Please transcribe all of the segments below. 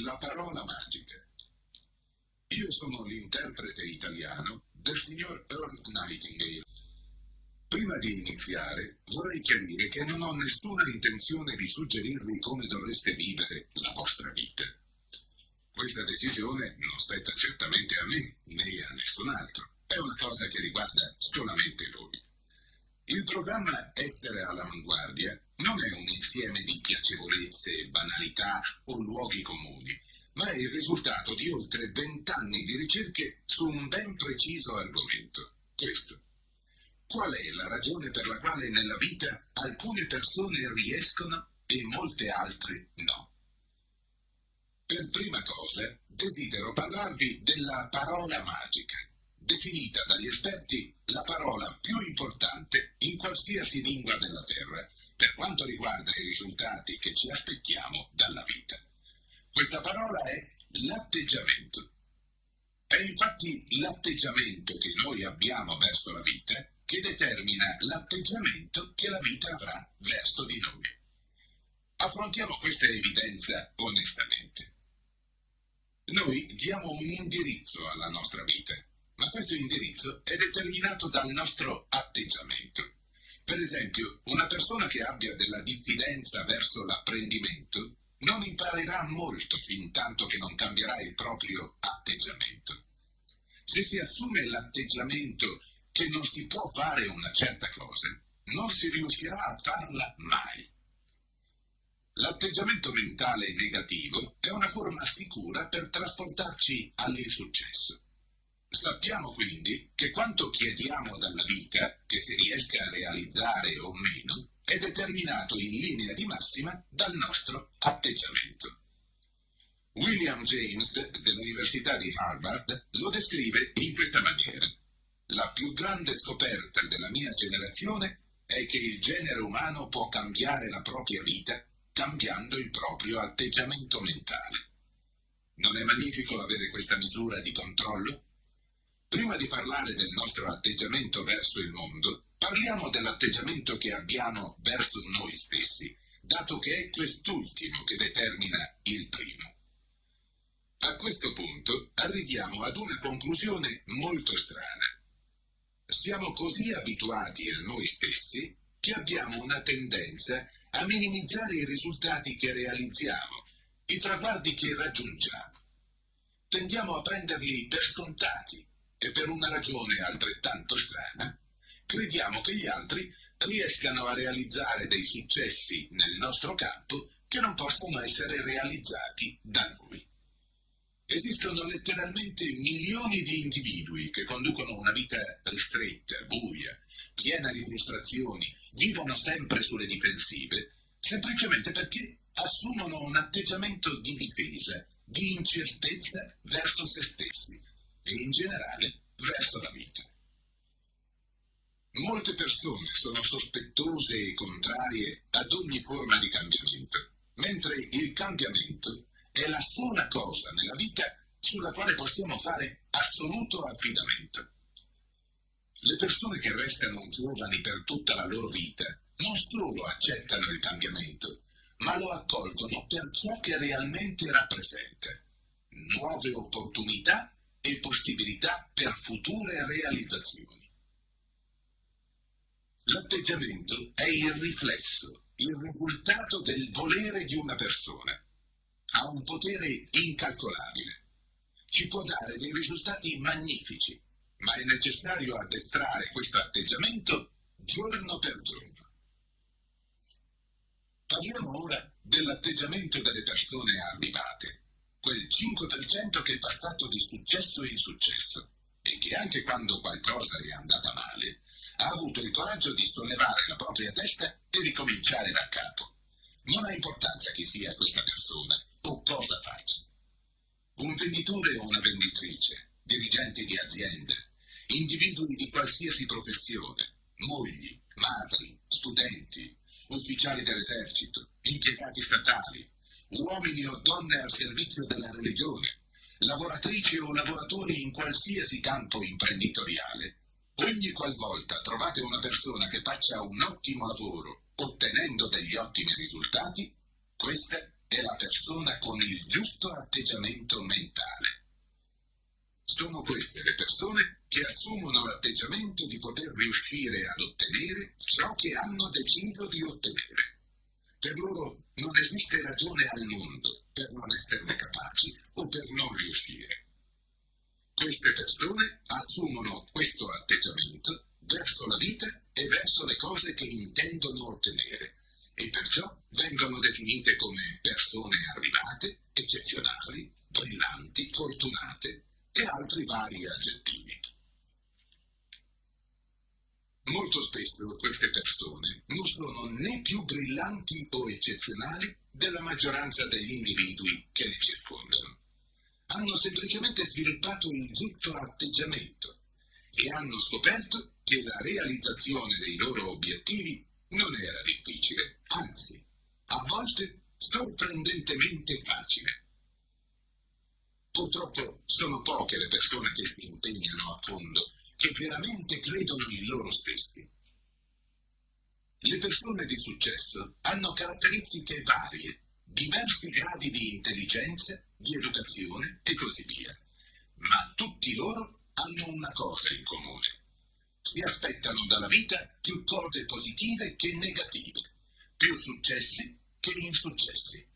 La parola magica. Io sono l'interprete italiano del signor Earl Nightingale. Prima di iniziare, vorrei chiarire che non ho nessuna intenzione di suggerirvi come dovreste vivere la vostra vita. Questa decisione non spetta certamente a me né a nessun altro. È una cosa che riguarda solamente voi. Il programma Essere all'avanguardia non è un insieme di piacevolezze, banalità o luoghi comuni, ma è il risultato di oltre vent'anni di ricerche su un ben preciso argomento. Questo. Qual è la ragione per la quale nella vita alcune persone riescono e molte altre no? Per prima cosa, desidero parlarvi della parola magica, definita dagli esperti la parola più importante in qualsiasi lingua della Terra, per quanto riguarda i risultati che ci aspettiamo dalla vita. Questa parola è l'atteggiamento. È infatti l'atteggiamento che noi abbiamo verso la vita che determina l'atteggiamento che la vita avrà verso di noi. Affrontiamo questa evidenza onestamente. Noi diamo un indirizzo alla nostra vita, ma questo indirizzo è determinato dal nostro atteggiamento. Per esempio, una persona che abbia della diffidenza verso l'apprendimento non imparerà molto fin tanto che non cambierà il proprio atteggiamento. Se si assume l'atteggiamento che non si può fare una certa cosa, non si riuscirà a farla mai. L'atteggiamento mentale negativo è una forma sicura per trasportarci all'insuccesso. Sappiamo quindi che quanto chiediamo dalla vita, che si riesca a realizzare o meno, è determinato in linea di massima dal nostro atteggiamento. William James dell'Università di Harvard lo descrive in questa maniera. La più grande scoperta della mia generazione è che il genere umano può cambiare la propria vita cambiando il proprio atteggiamento mentale. Non è magnifico avere questa misura di controllo? Prima di parlare del nostro atteggiamento verso il mondo, Parliamo dell'atteggiamento che abbiamo verso noi stessi, dato che è quest'ultimo che determina il primo. A questo punto arriviamo ad una conclusione molto strana. Siamo così abituati a noi stessi che abbiamo una tendenza a minimizzare i risultati che realizziamo, i traguardi che raggiungiamo. Tendiamo a prenderli per scontati e per una ragione altrettanto strana crediamo che gli altri riescano a realizzare dei successi nel nostro campo che non possono essere realizzati da noi. Esistono letteralmente milioni di individui che conducono una vita ristretta, buia, piena di frustrazioni, vivono sempre sulle difensive, semplicemente perché assumono un atteggiamento di difesa, di incertezza verso se stessi e in generale verso la vita. Molte persone sono sospettose e contrarie ad ogni forma di cambiamento, mentre il cambiamento è la sola cosa nella vita sulla quale possiamo fare assoluto affidamento. Le persone che restano giovani per tutta la loro vita non solo accettano il cambiamento, ma lo accolgono per ciò che realmente rappresenta, nuove opportunità e possibilità per future realizzazioni. L'atteggiamento è il riflesso, il risultato del volere di una persona. Ha un potere incalcolabile. Ci può dare dei risultati magnifici, ma è necessario addestrare questo atteggiamento giorno per giorno. Parliamo ora dell'atteggiamento delle persone arrivate, quel 5% che è passato di successo in successo e che anche quando qualcosa è andata male, ha avuto il coraggio di sollevare la propria testa e ricominciare da capo. Non ha importanza chi sia questa persona o cosa faccia. Un venditore o una venditrice, dirigenti di aziende, individui di qualsiasi professione, mogli, madri, studenti, ufficiali dell'esercito, impiegati statali, uomini o donne al servizio della religione, lavoratrici o lavoratori in qualsiasi campo imprenditoriale, Ogni qualvolta trovate una persona che faccia un ottimo lavoro ottenendo degli ottimi risultati, questa è la persona con il giusto atteggiamento mentale. Sono queste le persone che assumono l'atteggiamento di poter riuscire ad ottenere ciò che hanno deciso di ottenere. Per loro non esiste ragione al mondo per non esserne capaci o per non riuscire. Queste persone assumono questo atteggiamento verso la vita e verso le cose che intendono ottenere e perciò vengono definite come persone arrivate, eccezionali, brillanti, fortunate e altri vari aggettivi. Molto spesso queste persone non sono né più brillanti o eccezionali della maggioranza degli individui che le circondano. Hanno semplicemente sviluppato il giusto atteggiamento e hanno scoperto che la realizzazione dei loro obiettivi non era difficile, anzi, a volte sorprendentemente facile. Purtroppo sono poche le persone che si impegnano a fondo, che veramente credono in loro stessi. Le persone di successo hanno caratteristiche varie, diversi gradi di intelligenza, di educazione e così via, ma tutti loro hanno una cosa in comune. Si aspettano dalla vita più cose positive che negative, più successi che insuccessi.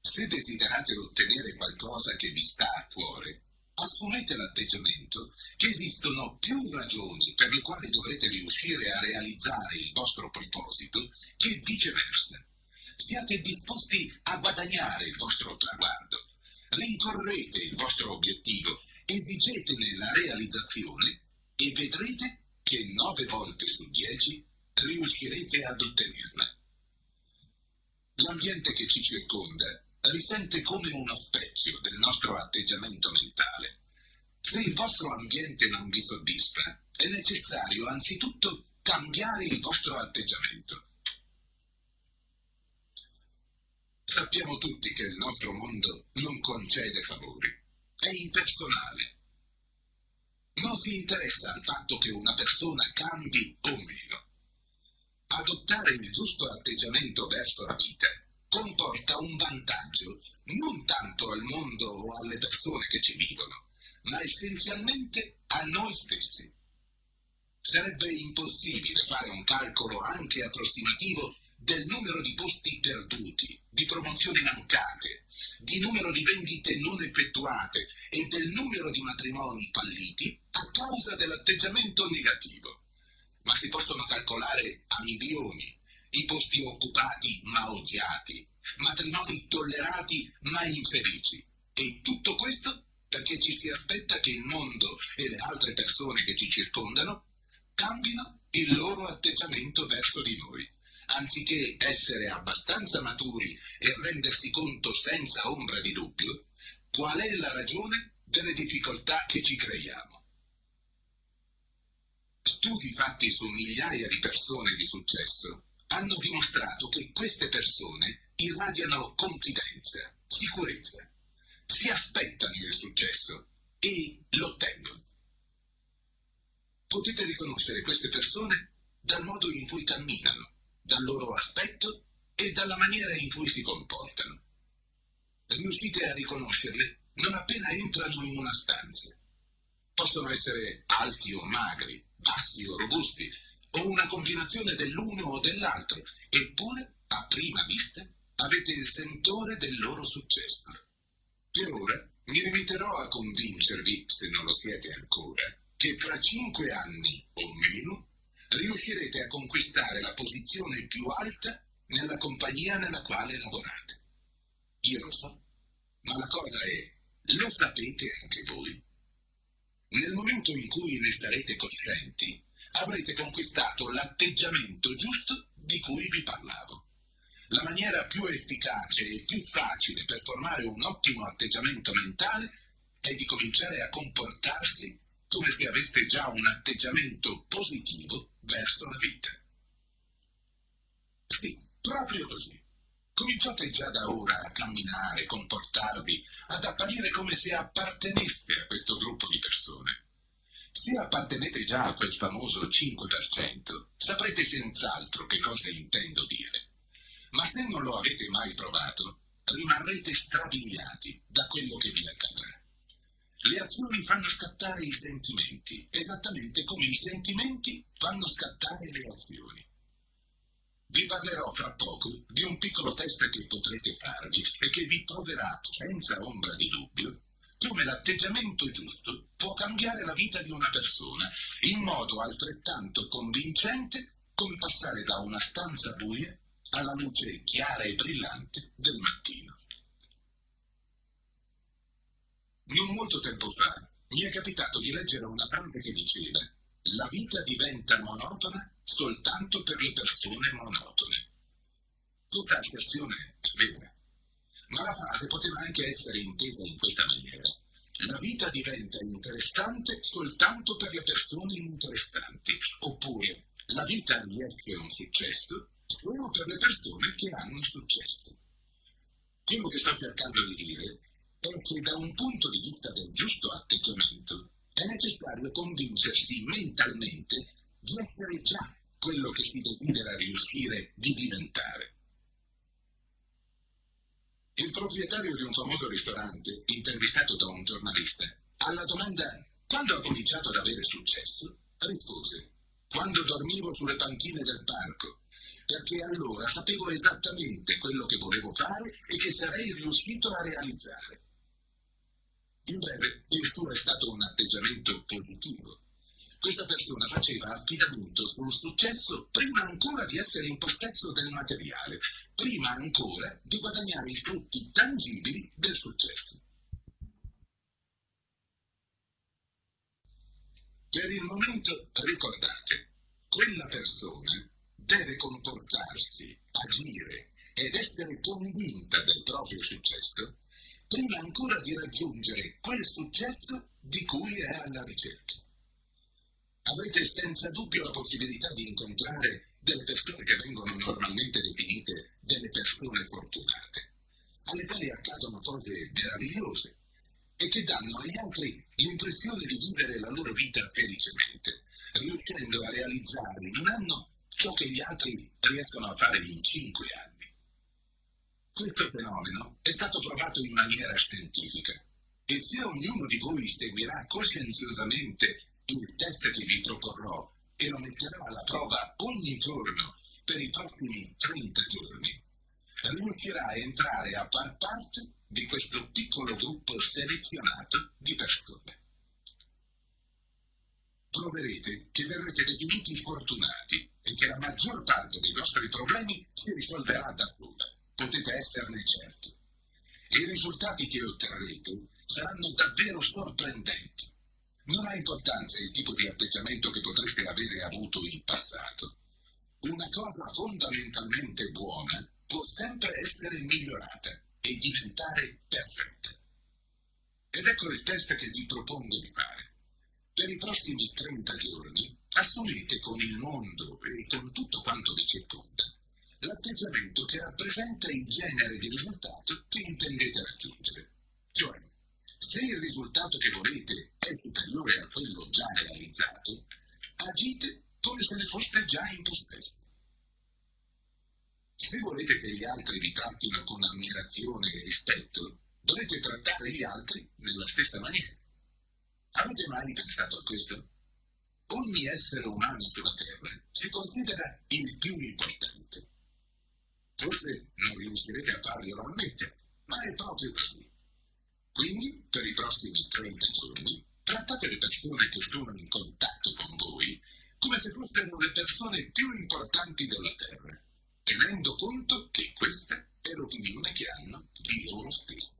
Se desiderate ottenere qualcosa che vi sta a cuore, assumete l'atteggiamento che esistono più ragioni per le quali dovrete riuscire a realizzare il vostro proposito che viceversa. Siate disposti a guadagnare il vostro traguardo. Rincorrete il vostro obiettivo, esigetene la realizzazione e vedrete che nove volte su dieci riuscirete ad ottenerla. L'ambiente che ci circonda risente come uno specchio del nostro atteggiamento mentale. Se il vostro ambiente non vi soddisfa, è necessario anzitutto cambiare il vostro atteggiamento. Sappiamo tutti che il nostro mondo non concede favori, è impersonale. Non si interessa al fatto che una persona cambi o meno. Adottare il giusto atteggiamento verso la vita comporta un vantaggio non tanto al mondo o alle persone che ci vivono, ma essenzialmente a noi stessi. Sarebbe impossibile fare un calcolo anche approssimativo del numero di posti perduti, di promozioni mancate, di numero di vendite non effettuate e del numero di matrimoni falliti a causa dell'atteggiamento negativo. Ma si possono calcolare a milioni i posti occupati ma odiati, matrimoni tollerati ma infelici. E tutto questo perché ci si aspetta che il mondo e le altre persone che ci circondano cambino il loro atteggiamento verso di noi, anziché essere abbastanza maturi e rendersi conto senza ombra di dubbio qual è la ragione delle difficoltà che ci creiamo. Studi fatti su migliaia di persone di successo hanno dimostrato che queste persone irradiano confidenza, sicurezza, si aspettano il successo e lo ottengono. Potete riconoscere queste persone dal modo in cui camminano, dal loro aspetto e dalla maniera in cui si comportano. Riuscite a riconoscerle non appena entrano in una stanza. Possono essere alti o magri, bassi o robusti, o una combinazione dell'uno o dell'altro, eppure, a prima vista, avete il sentore del loro successo. Per ora mi limiterò a convincervi, se non lo siete ancora, che fra cinque anni o meno riuscirete a conquistare la posizione più alta nella compagnia nella quale lavorate. Io lo so, ma la cosa è, lo sapete anche voi? Nel momento in cui ne sarete coscienti, avrete conquistato l'atteggiamento giusto di cui vi parlavo. La maniera più efficace e più facile per formare un ottimo atteggiamento mentale è di cominciare a comportarsi come se aveste già un atteggiamento positivo verso la vita. Sì, proprio così. Cominciate già da ora a camminare, comportarvi, ad apparire come se apparteneste a questo gruppo di persone. Se appartenete già a quel famoso 5%, saprete senz'altro che cosa intendo dire. Ma se non lo avete mai provato, rimarrete strabiliati da quello che vi accadrà. Le azioni fanno scattare i sentimenti, esattamente come i sentimenti fanno scattare le azioni. Vi parlerò fra poco di un piccolo test che potrete farvi e che vi proverà senza ombra di dubbio come l'atteggiamento giusto può cambiare la vita di una persona in modo altrettanto convincente come passare da una stanza buia alla luce chiara e brillante del mattino. Non molto tempo fa mi è capitato di leggere una frase che diceva la vita diventa monotona soltanto per le persone monotone. Tutta asserzione è vera, ma la frase poteva anche essere intesa in questa maniera. La vita diventa interessante soltanto per le persone interessanti, oppure la vita riesce un successo solo per le persone che hanno successo. Quello che sto cercando di dire è che da un punto di vista del giusto atteggiamento è necessario convincersi mentalmente di essere già quello che si desidera riuscire di diventare. Il proprietario di un famoso ristorante, intervistato da un giornalista, alla domanda quando ha cominciato ad avere successo, rispose quando dormivo sulle panchine del parco, perché allora sapevo esattamente quello che volevo fare e che sarei riuscito a realizzare. In breve, il suo è stato un atteggiamento positivo. Questa persona faceva affidamento sul successo prima ancora di essere in possesso del materiale, prima ancora di guadagnare i frutti tangibili del successo. Per il momento ricordate, quella persona deve comportarsi, agire ed essere convinta del proprio successo prima ancora di raggiungere quel successo di cui è alla ricerca. Avrete senza dubbio la possibilità di incontrare delle persone che vengono normalmente definite delle persone fortunate, alle quali accadono cose meravigliose e che danno agli altri l'impressione di vivere la loro vita felicemente, riuscendo a realizzare in un anno ciò che gli altri riescono a fare in cinque anni. Questo fenomeno è stato provato in maniera scientifica e se ognuno di voi seguirà coscienziosamente il test che vi proporrò e lo metterò alla prova ogni giorno per i prossimi 30 giorni, riuscirà a entrare a far parte di questo piccolo gruppo selezionato di persone. Troverete che verrete definiti fortunati che la maggior parte dei vostri problemi si risolverà da sola potete esserne certi. I risultati che otterrete saranno davvero sorprendenti. Non ha importanza il tipo di atteggiamento che potreste avere avuto in passato. Una cosa fondamentalmente buona può sempre essere migliorata e diventare perfetta. Ed ecco il test che vi propongo di fare. Per i prossimi 30 giorni assumete con il mondo e con tutto quanto vi circonda l'atteggiamento che rappresenta il genere di risultato che intendete raggiungere. Cioè, se il risultato che volete è superiore a quello già realizzato, agite come se ne foste già in possesso. Se volete che gli altri vi trattino con ammirazione e rispetto, dovete trattare gli altri nella stessa maniera. Avete mai pensato a questo? Ogni essere umano sulla Terra si considera il più importante. Forse non riuscirete a farglielo ammettere, ma è proprio così. Quindi, per i prossimi 30 giorni, trattate le persone che sono in contatto con voi come se fossero le persone più importanti della Terra, tenendo conto che questa è l'opinione che hanno di loro stessi.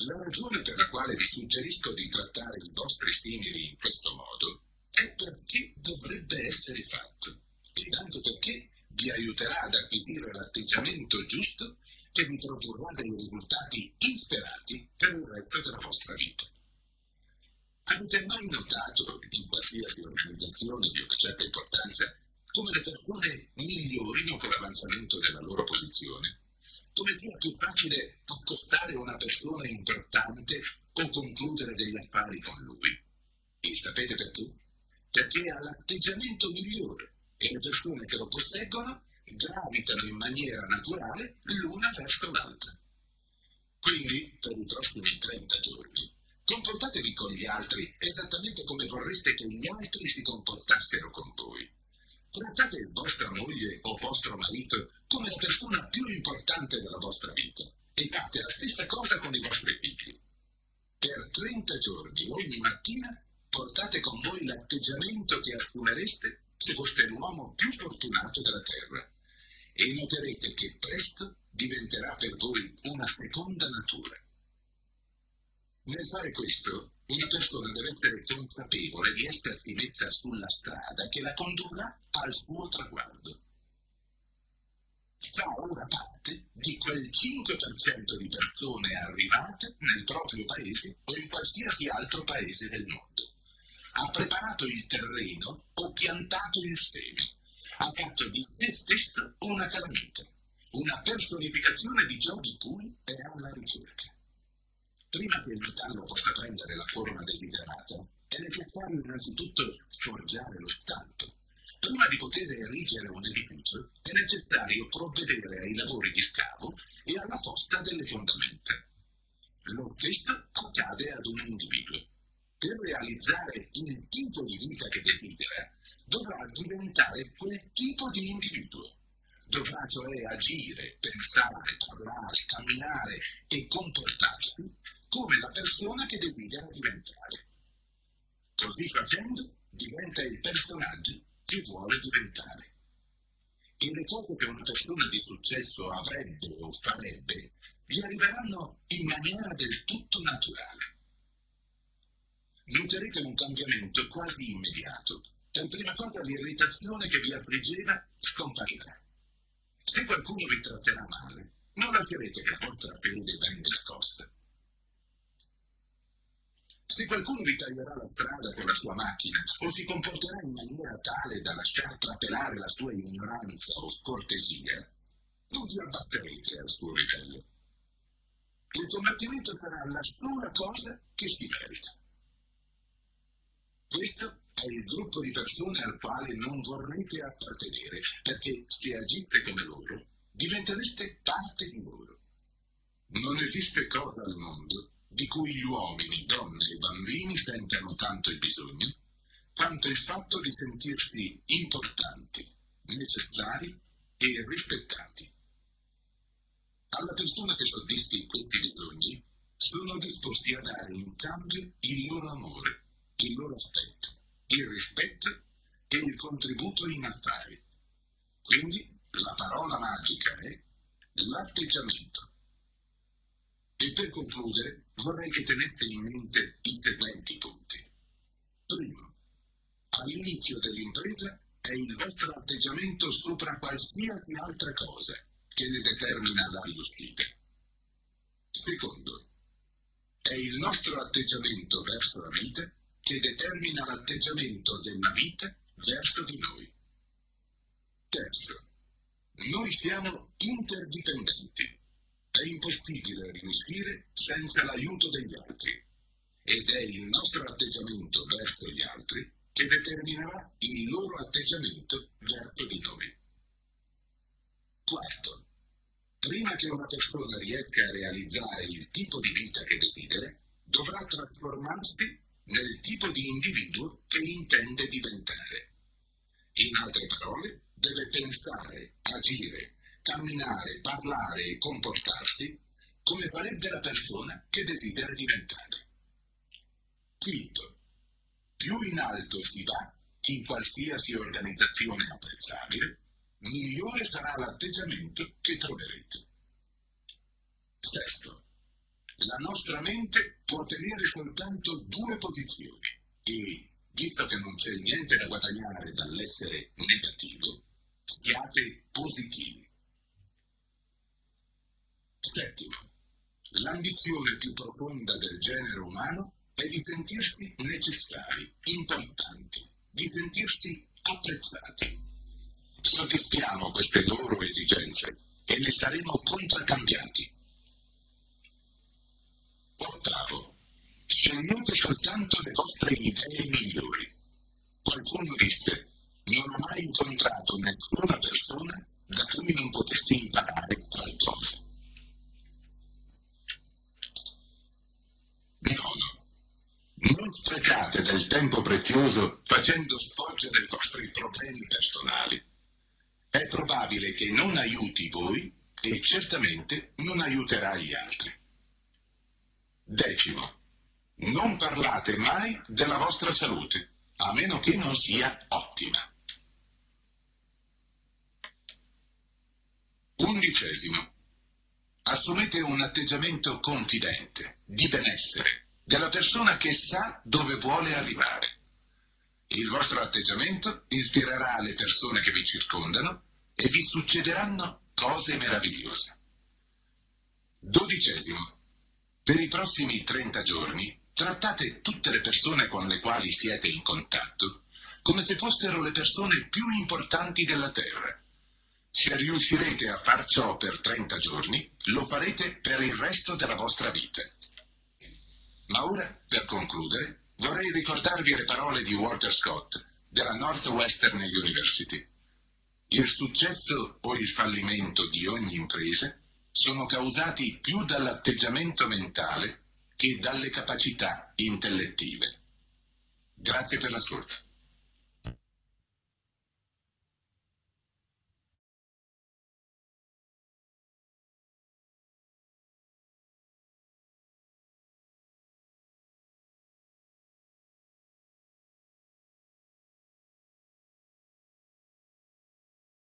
La ragione per la quale vi suggerisco di trattare i vostri simili in questo modo è perché dovrebbe essere fatto, e tanto perché vi aiuterà ad acquisire l'atteggiamento giusto che vi produrrà dei risultati insperati per il resto della vostra vita. Avete mai notato, in qualsiasi organizzazione di una certa importanza, come le persone migliorino con l'avanzamento della loro posizione? Come sia più facile accostare una persona importante o concludere degli affari con lui? E sapete perché? Perché ha l'atteggiamento migliore e le persone che lo posseggono gravitano in maniera naturale l'una verso l'altra. Quindi, per i prossimi 30 giorni, comportatevi con gli altri esattamente come vorreste che gli altri si comportassero con voi. Trattate vostra moglie o vostro marito come la persona più importante della vostra vita e fate la stessa cosa con i vostri figli. Per 30 giorni, ogni mattina, portate con voi l'atteggiamento che assumereste se foste l'uomo più fortunato della terra e noterete che presto diventerà per voi una seconda natura. Nel fare questo, una persona deve essere consapevole di essersi messa sulla strada che la condurrà al suo traguardo. Fa ora parte di quel 5% di persone arrivate nel proprio paese o in qualsiasi altro paese del mondo. Ha preparato il terreno o piantato il seme. Ha fatto di se stesso una calamita una personificazione di di cui è alla ricerca. Prima che il metallo possa prendere la forma desiderata, è necessario innanzitutto forgiare lo stampo. Prima di poter erigere un edificio, è necessario provvedere ai lavori di scavo e alla posta delle fondamenta. Lo stesso accade ad un individuo. Per realizzare il tipo di vita che desidera, dovrà diventare quel tipo di individuo dovrà cioè agire, pensare, parlare, camminare e comportarsi come la persona che desidera diventare. Così facendo diventa il personaggio che vuole diventare. E le cose che una persona di successo avrebbe o farebbe gli arriveranno in maniera del tutto naturale. Noterete un cambiamento quasi immediato. Per prima cosa l'irritazione che vi affliggeva scomparirà. Se qualcuno vi tratterà male, non lascerete che la vostra pelle venga scossa. Se qualcuno vi taglierà la strada con la sua macchina o si comporterà in maniera tale da lasciar trapelare la sua ignoranza o scortesia, non vi abbatterete al suo livello. Il combattimento sarà la sola cosa che si merita. Questo è il gruppo di persone al quale non vorrete appartenere, perché se agite come loro, diventereste parte di loro. Non esiste cosa al mondo di cui gli uomini, donne e bambini sentano tanto il bisogno, quanto il fatto di sentirsi importanti, necessari e rispettati. Alla persona che soddisfi questi bisogni, sono disposti a dare in cambio il loro amore, il loro affetto il rispetto e il contributo in affari. Quindi la parola magica è l'atteggiamento. E per concludere vorrei che tenete in mente i seguenti punti. Primo, all'inizio dell'impresa è il vostro atteggiamento sopra qualsiasi altra cosa che ne determina la riuscita. Secondo, è il nostro atteggiamento verso la vita che determina l'atteggiamento della vita verso di noi. Terzo, noi siamo interdipendenti. È impossibile riuscire senza l'aiuto degli altri ed è il nostro atteggiamento verso gli altri che determinerà il loro atteggiamento verso di noi. Quarto, prima che una persona riesca a realizzare il tipo di vita che desidera, dovrà trasformarsi nel tipo di individuo che intende diventare. In altre parole, deve pensare, agire, camminare, parlare e comportarsi come farebbe la persona che desidera diventare. Quinto, più in alto si va, in qualsiasi organizzazione apprezzabile, migliore sarà l'atteggiamento che troverete. Sesto, la nostra mente può tenere soltanto due posizioni e, visto che non c'è niente da guadagnare dall'essere negativo, siate positivi. Settimo, l'ambizione più profonda del genere umano è di sentirsi necessari, importanti, di sentirsi apprezzati. Soddisfiamo queste loro esigenze e ne saremo contraccambiati. Ottavo, scegliete soltanto le vostre idee migliori. Qualcuno disse, non ho mai incontrato nessuna persona da cui non potresti imparare qualcosa. Nono. Non sprecate del tempo prezioso facendo sfoggia dei vostri problemi personali. È probabile che non aiuti voi e certamente non aiuterà gli altri. Decimo. Non parlate mai della vostra salute, a meno che non sia ottima. Undicesimo. Assumete un atteggiamento confidente, di benessere, della persona che sa dove vuole arrivare. Il vostro atteggiamento ispirerà le persone che vi circondano e vi succederanno cose meravigliose. Dodicesimo. Per i prossimi 30 giorni trattate tutte le persone con le quali siete in contatto come se fossero le persone più importanti della Terra. Se riuscirete a far ciò per 30 giorni, lo farete per il resto della vostra vita. Ma ora, per concludere, vorrei ricordarvi le parole di Walter Scott della Northwestern University. Il successo o il fallimento di ogni impresa sono causati più dall'atteggiamento mentale che dalle capacità intellettive. Grazie per l'ascolto.